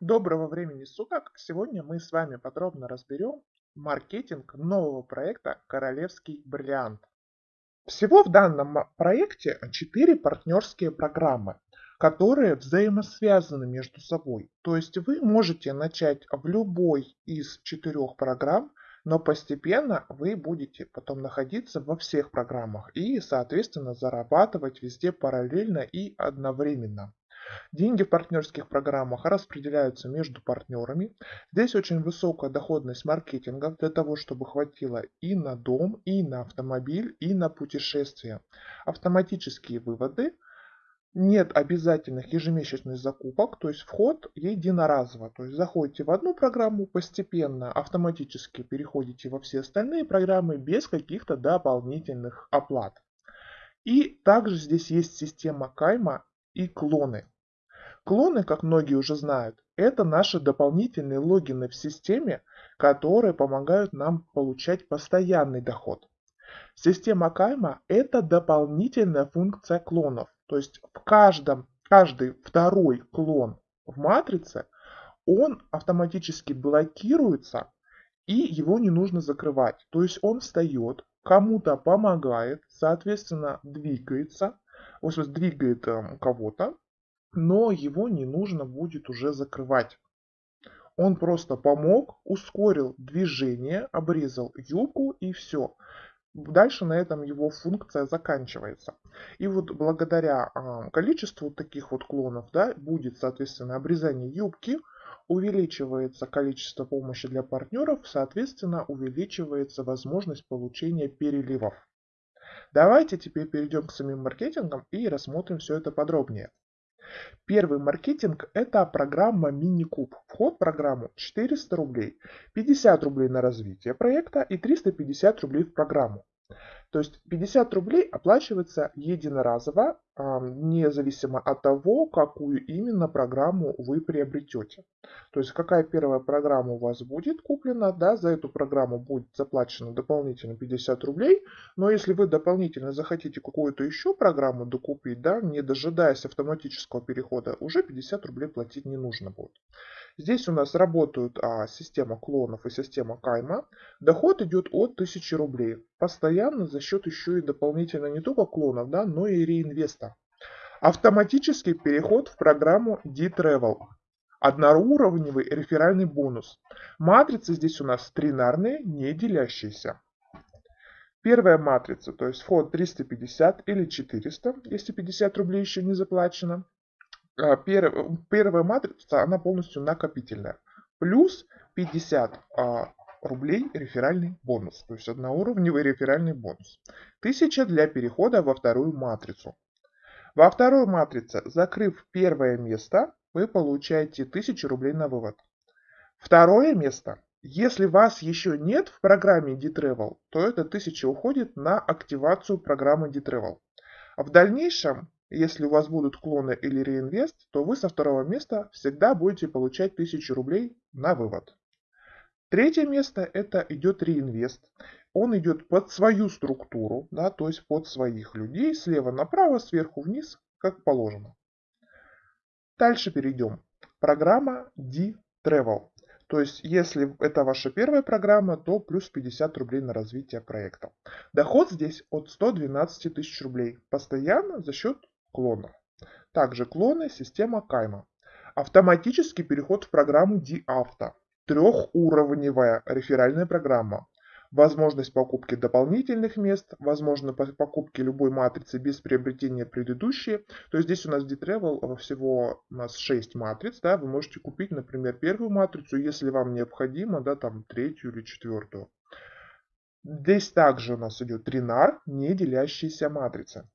Доброго времени суток! Сегодня мы с вами подробно разберем маркетинг нового проекта «Королевский бриллиант». Всего в данном проекте 4 партнерские программы, которые взаимосвязаны между собой. То есть вы можете начать в любой из четырех программ, но постепенно вы будете потом находиться во всех программах и, соответственно, зарабатывать везде параллельно и одновременно. Деньги в партнерских программах распределяются между партнерами. Здесь очень высокая доходность маркетинга для того, чтобы хватило и на дом, и на автомобиль, и на путешествия. Автоматические выводы. Нет обязательных ежемесячных закупок, то есть вход единоразово. То есть заходите в одну программу, постепенно автоматически переходите во все остальные программы без каких-то дополнительных оплат. И также здесь есть система кайма и клоны. Клоны, как многие уже знают, это наши дополнительные логины в системе, которые помогают нам получать постоянный доход. Система кайма – это дополнительная функция клонов. То есть в каждом, каждый второй клон в матрице, он автоматически блокируется, и его не нужно закрывать. То есть он встает, кому-то помогает, соответственно двигается, в смысле, двигает э, кого-то, но его не нужно будет уже закрывать. Он просто помог, ускорил движение, обрезал юбку и все. Дальше на этом его функция заканчивается. И вот благодаря э, количеству таких вот клонов да, будет, соответственно, обрезание юбки, увеличивается количество помощи для партнеров, соответственно, увеличивается возможность получения переливов. Давайте теперь перейдем к самим маркетингам и рассмотрим все это подробнее. Первый маркетинг – это программа Мини-Куб. Вход в программу 400 рублей, 50 рублей на развитие проекта и 350 рублей в программу. То есть 50 рублей оплачивается единоразово, независимо от того, какую именно программу вы приобретете. То есть какая первая программа у вас будет куплена, да, за эту программу будет заплачено дополнительно 50 рублей. Но если вы дополнительно захотите какую-то еще программу докупить, да, не дожидаясь автоматического перехода, уже 50 рублей платить не нужно будет. Здесь у нас работают а, система клонов и система кайма. Доход идет от 1000 рублей. Постоянно за счет еще и дополнительно не только клонов, да, но и реинвеста. Автоматический переход в программу D-Travel. Одноуровневый реферальный бонус. Матрицы здесь у нас тринарные, не делящиеся. Первая матрица, то есть вход 350 или 400, если 50 рублей еще не заплачено. А, первая матрица, она полностью накопительная. Плюс 50 а, рублей реферальный бонус. То есть одноуровневый реферальный бонус. 1000 для перехода во вторую матрицу. Во второй матрице, закрыв первое место, вы получаете 1000 рублей на вывод. Второе место. Если вас еще нет в программе D-Travel, то это 1000 уходит на активацию программы D-Travel. В дальнейшем если у вас будут клоны или реинвест, то вы со второго места всегда будете получать 1000 рублей на вывод. Третье место это идет реинвест. Он идет под свою структуру, да, то есть под своих людей, слева направо, сверху вниз, как положено. Дальше перейдем. Программа D-Travel. То есть, если это ваша первая программа, то плюс 50 рублей на развитие проекта. Доход здесь от 112 тысяч рублей. Постоянно за счет клонов. Также клоны система кайма. Автоматический переход в программу D-Auto. Трехуровневая реферальная программа. Возможность покупки дополнительных мест, возможно покупки любой матрицы без приобретения предыдущей. То есть здесь у нас D-Travel всего у нас 6 матриц. Да, вы можете купить, например, первую матрицу, если вам необходимо, да, там третью или четвертую. Здесь также у нас идет тринар, не делящиеся матрицы.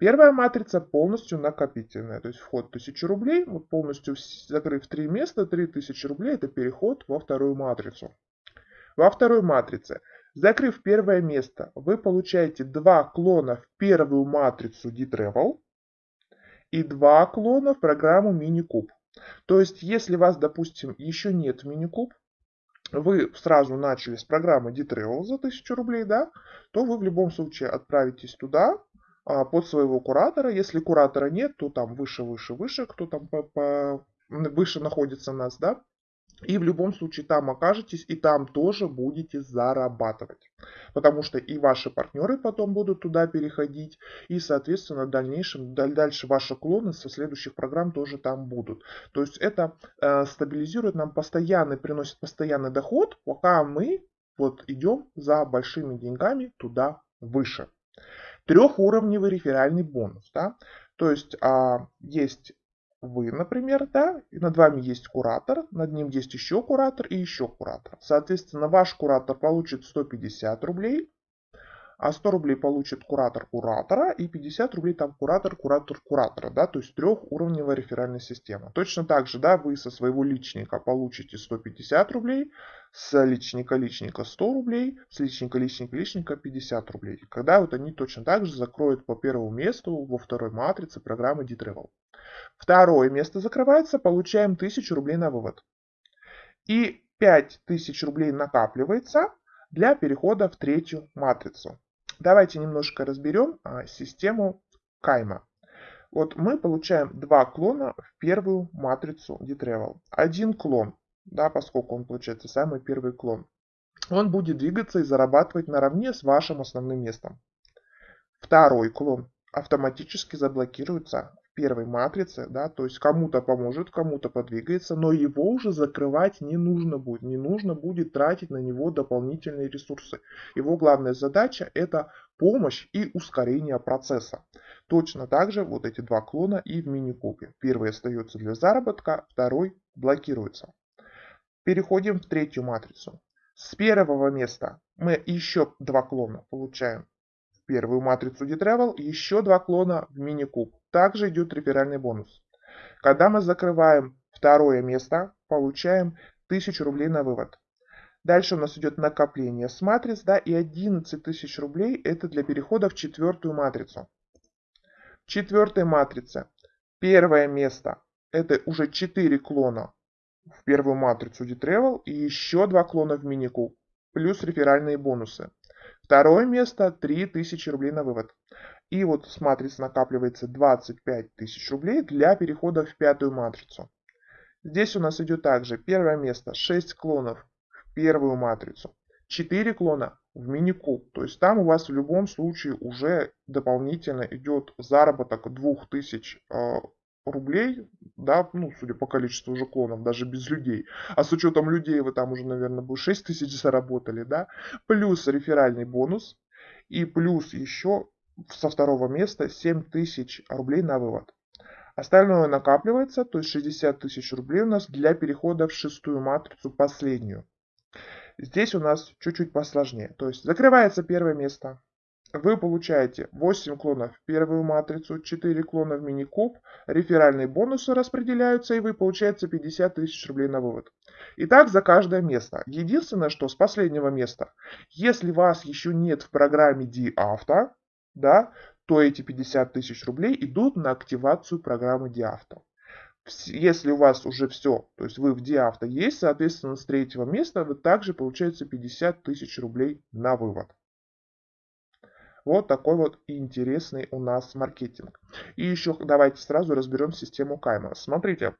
Первая матрица полностью накопительная, то есть вход 1000 рублей, вот полностью закрыв три места, 3000 рублей это переход во вторую матрицу. Во второй матрице, закрыв первое место, вы получаете два клона в первую матрицу D-Travel и два клона в программу MiniCube. То есть, если вас, допустим, еще нет в MiniCube, вы сразу начали с программы D-Travel за 1000 рублей, да, то вы в любом случае отправитесь туда, под своего куратора. Если куратора нет, то там выше, выше, выше, кто там по, по выше находится нас, да, и в любом случае там окажетесь, и там тоже будете зарабатывать. Потому что и ваши партнеры потом будут туда переходить, и, соответственно, в дальнейшем, дальше ваши клоны со следующих программ тоже там будут. То есть это э, стабилизирует нам постоянный, приносит постоянный доход, пока мы вот идем за большими деньгами туда выше. Трехуровневый реферальный бонус. Да? То есть а, есть вы, например, да, и над вами есть куратор, над ним есть еще куратор и еще куратор. Соответственно, ваш куратор получит 150 рублей, а 100 рублей получит куратор куратора и 50 рублей там куратор куратор куратора, да, то есть трехуровневая реферальная система. Точно так же, да, вы со своего личника получите 150 рублей, с личника личника 100 рублей, с личника личника личника 50 рублей. Когда вот они точно так же закроют по первому месту во второй матрице программы D-Travel. Второе место закрывается, получаем 1000 рублей на вывод. И 5000 рублей накапливается для перехода в третью матрицу. Давайте немножко разберем а, систему кайма. Вот мы получаем два клона в первую матрицу D-Travel. Один клон, да, поскольку он получается самый первый клон, он будет двигаться и зарабатывать наравне с вашим основным местом. Второй клон автоматически заблокируется первой матрице, да, то есть кому-то поможет, кому-то подвигается, но его уже закрывать не нужно будет, не нужно будет тратить на него дополнительные ресурсы. Его главная задача это помощь и ускорение процесса. Точно так же вот эти два клона и в мини-кубе. Первый остается для заработка, второй блокируется. Переходим в третью матрицу. С первого места мы еще два клона получаем первую матрицу D-Travel и еще два клона в мини-куб. Также идет реферальный бонус. Когда мы закрываем второе место, получаем 1000 рублей на вывод. Дальше у нас идет накопление с матриц, да, и 11 тысяч рублей это для перехода в четвертую матрицу. В четвертой матрице первое место это уже 4 клона в первую матрицу D-Travel и еще два клона в мини-куб, плюс реферальные бонусы. Второе место 3000 рублей на вывод. И вот с матриц накапливается 25 тысяч рублей для перехода в пятую матрицу. Здесь у нас идет также первое место 6 клонов в первую матрицу, 4 клона в мини-куб. То есть там у вас в любом случае уже дополнительно идет заработок 2000 рублей, да, ну, судя по количеству уже клонов, даже без людей. А с учетом людей вы там уже, наверное, бы 6 тысяч заработали, да. Плюс реферальный бонус. И плюс еще со второго места 7 тысяч рублей на вывод. Остальное накапливается, то есть 60 тысяч рублей у нас для перехода в шестую матрицу, последнюю. Здесь у нас чуть-чуть посложнее. То есть закрывается первое место, вы получаете 8 клонов в первую матрицу, 4 клона в мини-куб, реферальные бонусы распределяются, и вы получаете 50 тысяч рублей на вывод. Итак, за каждое место. Единственное, что с последнего места, если вас еще нет в программе DAuto, да, то эти 50 тысяч рублей идут на активацию программы DAuto. Если у вас уже все, то есть вы в DAuto есть, соответственно, с третьего места вы также получаете 50 тысяч рублей на вывод. Вот такой вот интересный у нас маркетинг. И еще давайте сразу разберем систему Кайма. Смотрите,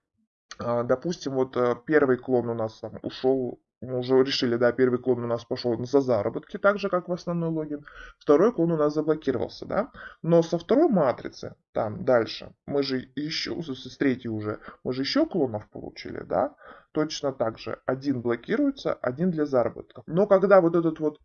а, допустим, вот э, первый клон у нас там ушел мы уже решили, да, первый клон у нас пошел за заработки, так же, как в основной логин. Второй клон у нас заблокировался, да. Но со второй матрицы, там, дальше, мы же еще, с третьей уже, мы же еще клонов получили, да. Точно так же, один блокируется, один для заработка. Но когда вот этот вот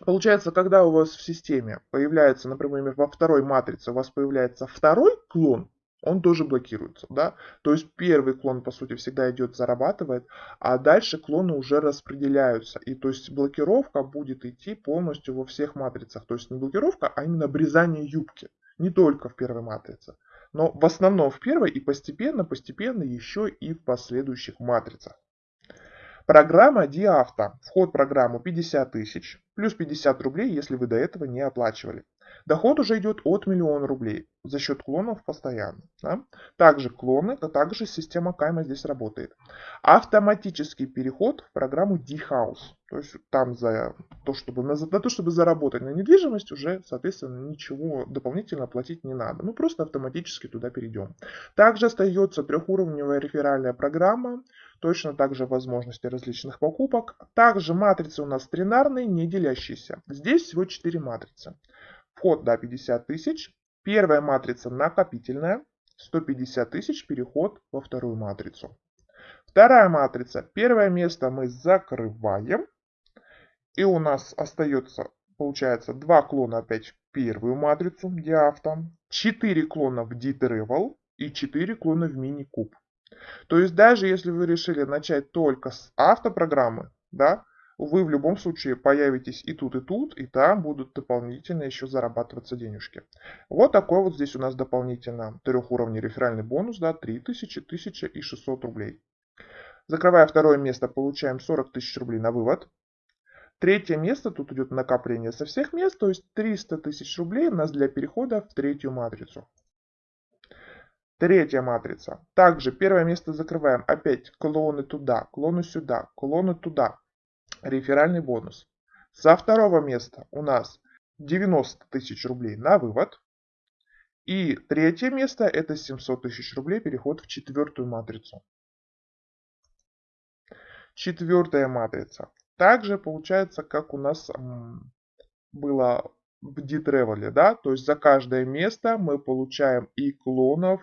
Получается, когда у вас в системе появляется, например, во второй матрице у вас появляется второй клон, он тоже блокируется, да, то есть первый клон, по сути, всегда идет, зарабатывает, а дальше клоны уже распределяются, и то есть блокировка будет идти полностью во всех матрицах, то есть не блокировка, а именно обрезание юбки, не только в первой матрице, но в основном в первой и постепенно-постепенно еще и в последующих матрицах. Программа Диавто. Вход в программу 50 тысяч, плюс 50 рублей, если вы до этого не оплачивали. Доход уже идет от миллиона рублей за счет клонов постоянно. Да? Также клоны, а также система кайма здесь работает. Автоматический переход в программу D-House. То есть там за то, чтобы, на то, чтобы заработать на недвижимость, уже, соответственно, ничего дополнительно платить не надо. Мы просто автоматически туда перейдем. Также остается трехуровневая реферальная программа. Точно так же возможности различных покупок. Также матрицы у нас тринарные, не делящиеся. Здесь всего 4 матрицы. Вход до 50 тысяч, Первая матрица накопительная, 150 тысяч переход во вторую матрицу. Вторая матрица, первое место мы закрываем. И у нас остается, получается, два клона опять в первую матрицу диавто, 4 клона в D-Travel и 4 клона в мини-куб. То есть даже если вы решили начать только с автопрограммы, да, вы в любом случае появитесь и тут, и тут, и там будут дополнительно еще зарабатываться денежки. Вот такой вот здесь у нас дополнительно трехуровневый реферальный бонус, да, 3000, 1000 и 600 рублей. Закрывая второе место, получаем 40 тысяч рублей на вывод. Третье место, тут идет накопление со всех мест, то есть 300 тысяч рублей у нас для перехода в третью матрицу. Третья матрица. Также первое место закрываем. Опять клоны туда, клоны сюда, клоны туда реферальный бонус. Со второго места у нас 90 тысяч рублей на вывод. И третье место это 700 тысяч рублей переход в четвертую матрицу. Четвертая матрица. Также получается, как у нас было в D-Travel, да, то есть за каждое место мы получаем и клонов,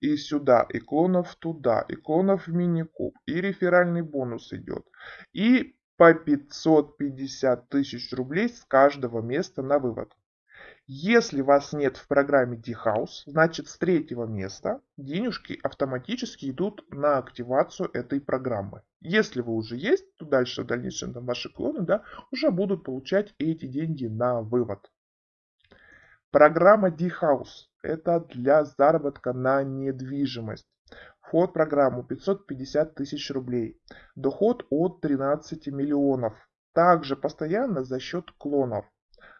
и сюда, и клонов туда, и клонов в мини-куб, и реферальный бонус идет. И по 550 тысяч рублей с каждого места на вывод. Если вас нет в программе D-House, значит с третьего места денежки автоматически идут на активацию этой программы. Если вы уже есть, то дальше в дальнейшем там ваши клоны да, уже будут получать эти деньги на вывод. Программа D-House это для заработка на недвижимость. Вход в программу 550 тысяч рублей. Доход от 13 миллионов. Также постоянно за счет клонов.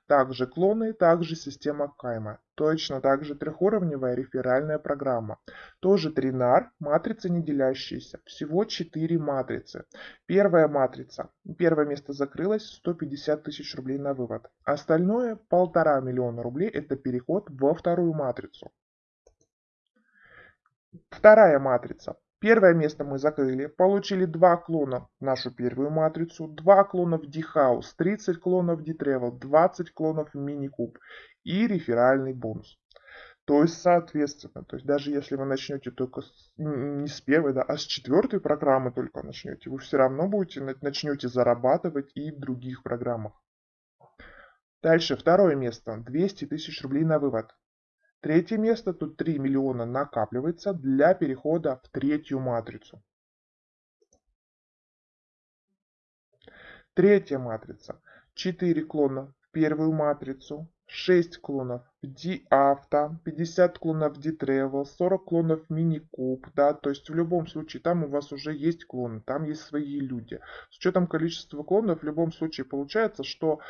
Также клоны, также система кайма. Точно так же трехуровневая реферальная программа. Тоже тринар, матрица не делящаяся. Всего 4 матрицы. Первая матрица. Первое место закрылось, 150 тысяч рублей на вывод. Остальное полтора миллиона рублей это переход во вторую матрицу. Вторая матрица. Первое место мы закрыли, получили два клона в нашу первую матрицу, два клона в D-House, 30 клонов D-Travel, 20 клонов в Mini-Cube и реферальный бонус. То есть, соответственно, то есть даже если вы начнете только с, не с первой, да, а с четвертой программы только начнете, вы все равно будете начнете зарабатывать и в других программах. Дальше, второе место. 200 тысяч рублей на вывод. Третье место, тут 3 миллиона накапливается для перехода в третью матрицу. Третья матрица. 4 клона в первую матрицу, 6 клонов в D-Auto, 50 клонов в D-Travel, 40 клонов в Mini-Cube, да, то есть в любом случае там у вас уже есть клоны, там есть свои люди. С учетом количества клонов в любом случае получается, что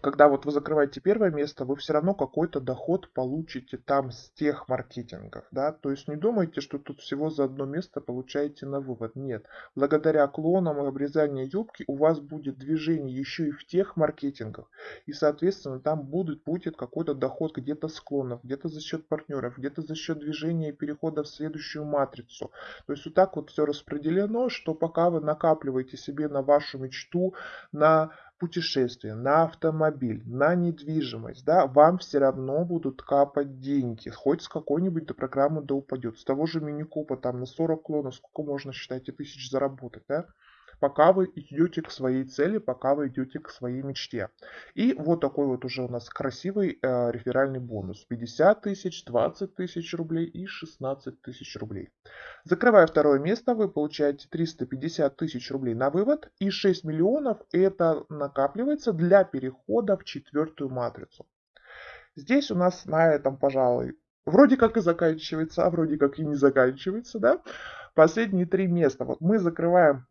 когда вот вы закрываете первое место, вы все равно какой-то доход получите там с тех маркетингов, да, то есть не думайте, что тут всего за одно место получаете на вывод, нет. Благодаря клонам и обрезанию юбки у вас будет движение еще и в тех маркетингах, и соответственно там будет, будет какой-то доход где-то с клонов, где-то за счет партнеров, где-то за счет движения и перехода в следующую матрицу. То есть вот так вот все распределено, что пока вы накапливаете себе на вашу мечту, на путешествие, на автомобиль, на недвижимость, да, вам все равно будут капать деньги. Хоть с какой-нибудь до программы да упадет. С того же мини-купа там на 40 клонов, сколько можно, считайте, тысяч заработать, да пока вы идете к своей цели, пока вы идете к своей мечте. И вот такой вот уже у нас красивый э, реферальный бонус. 50 тысяч, 20 тысяч рублей и 16 тысяч рублей. Закрывая второе место, вы получаете 350 тысяч рублей на вывод и 6 миллионов это накапливается для перехода в четвертую матрицу. Здесь у нас на этом, пожалуй, вроде как и заканчивается, а вроде как и не заканчивается, да. Последние три места. Вот мы закрываем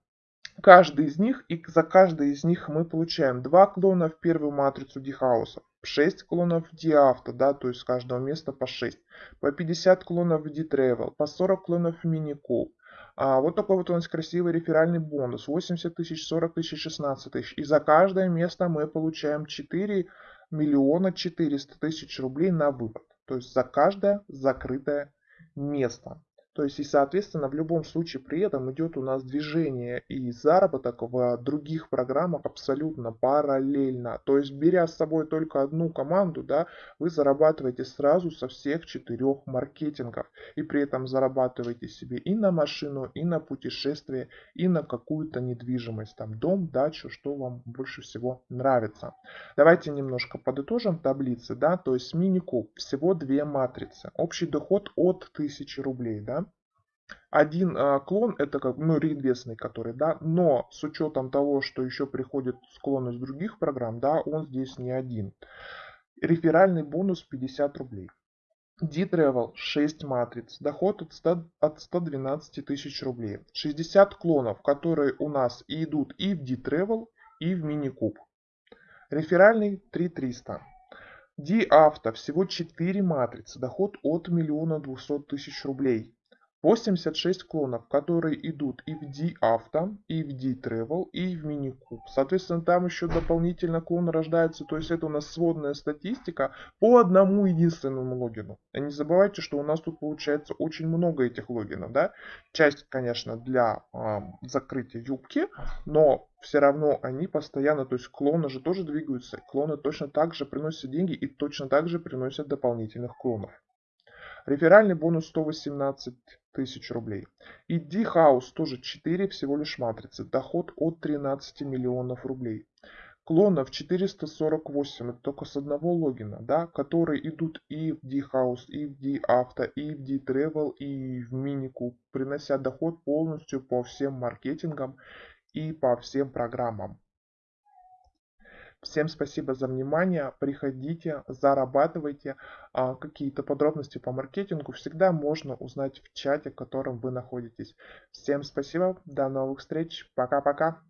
каждый из них, и за каждый из них мы получаем 2 клона в первую матрицу дихауса, 6 клонов в диавто, да, то есть с каждого места по 6, по 50 клонов в d-travel, по 40 клонов в minikube. А вот такой вот у нас красивый реферальный бонус. 80 тысяч, 40 тысяч, 16 тысяч. И за каждое место мы получаем 4 миллиона 400 тысяч рублей на вывод. То есть за каждое закрытое место. То есть и соответственно в любом случае при этом идет у нас движение и заработок в других программах абсолютно параллельно. То есть беря с собой только одну команду, да, вы зарабатываете сразу со всех четырех маркетингов. И при этом зарабатываете себе и на машину, и на путешествие, и на какую-то недвижимость. Там дом, дачу, что вам больше всего нравится. Давайте немножко подытожим таблицы. Да, то есть мини-куб всего две матрицы. Общий доход от 1000 рублей. Да, один э, клон это как ну реинвестный который да но с учетом того что еще приходит склон из других программ да он здесь не один реферальный бонус 50 рублей D-Travel 6 матриц, доход от, 100, от 112 тысяч рублей. 60 клонов, которые у нас идут и в D-Travel, и в мини-куб. Реферальный 3300. D-Auto всего 4 матрицы, доход от 1 200 тысяч рублей. 86 клонов, которые идут и в D-Auto, и в D-Travel, и в Minikube. Соответственно, там еще дополнительно клон рождается, то есть это у нас сводная статистика по одному единственному логину. И не забывайте, что у нас тут получается очень много этих логинов, да. Часть, конечно, для э, закрытия юбки, но все равно они постоянно, то есть клоны же тоже двигаются, клоны точно так же приносят деньги и точно так же приносят дополнительных клонов. Реферальный бонус 118 тысяч рублей. И D-House тоже 4 всего лишь матрицы. Доход от 13 миллионов рублей. Клонов 448, это только с одного логина, да, которые идут и в D-House, и в D-Auto, и в D-Travel, и в Minikube, принося доход полностью по всем маркетингам и по всем программам. Всем спасибо за внимание. Приходите, зарабатывайте. А, какие-то подробности по маркетингу всегда можно узнать в чате, в котором вы находитесь. Всем спасибо. До новых встреч. Пока-пока.